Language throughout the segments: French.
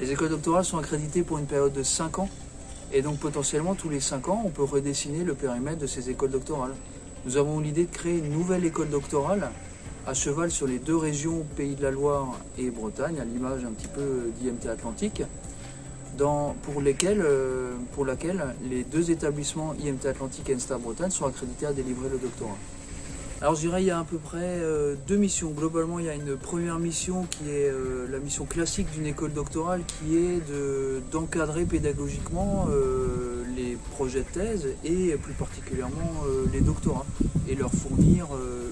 Les écoles doctorales sont accréditées pour une période de 5 ans et donc potentiellement tous les 5 ans on peut redessiner le périmètre de ces écoles doctorales. Nous avons l'idée de créer une nouvelle école doctorale à cheval sur les deux régions Pays de la Loire et Bretagne, à l'image un petit peu d'IMT Atlantique, pour, lesquels, euh, laquelle les deux établissements IMT Atlantique et Ensta Bretagne sont accrédités à délivrer le doctorat. Alors je dirais il y a à peu près euh, deux missions. Globalement il y a une première mission qui est euh, la mission classique d'une école doctorale qui est d'encadrer pédagogiquement euh, les projets de thèse et plus particulièrement les doctorats et leur fournir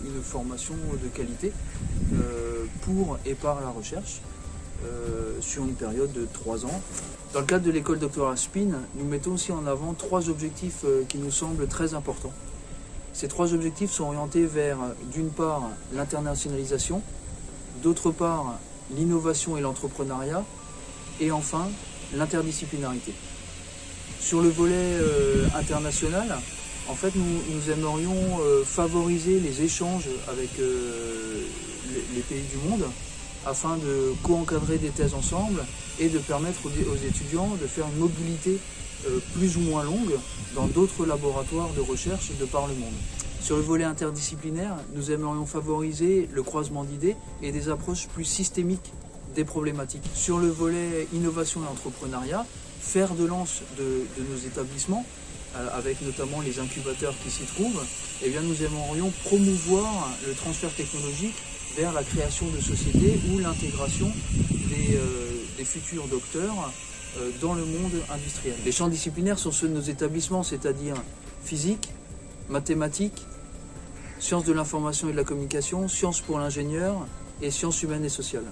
une formation de qualité pour et par la recherche sur une période de trois ans. Dans le cadre de l'école doctorale SPIN, nous mettons aussi en avant trois objectifs qui nous semblent très importants. Ces trois objectifs sont orientés vers, d'une part, l'internationalisation, d'autre part, l'innovation et l'entrepreneuriat, et enfin, l'interdisciplinarité. Sur le volet euh, international, en fait, nous, aimerions euh, favoriser les échanges avec euh, les, pays du monde afin de co-encadrer des thèses ensemble et de permettre aux étudiants de faire une mobilité euh, plus ou moins longue dans d'autres laboratoires de recherche de par le monde. Sur le volet interdisciplinaire, nous aimerions favoriser le croisement d'idées et des approches plus systémiques des problématiques. Sur le volet innovation et entrepreneuriat, faire de lance de, nos établissements, euh, avec notamment les incubateurs qui s'y trouvent, eh bien nous aimerions promouvoir le transfert technologique vers la création de sociétés ou l'intégration des, euh, futurs docteurs euh, dans le monde industriel. Les champs disciplinaires sont ceux de nos établissements, c'est-à-dire physique, mathématiques, sciences de l'information et de la communication, sciences pour l'ingénieur et sciences humaines et sociales.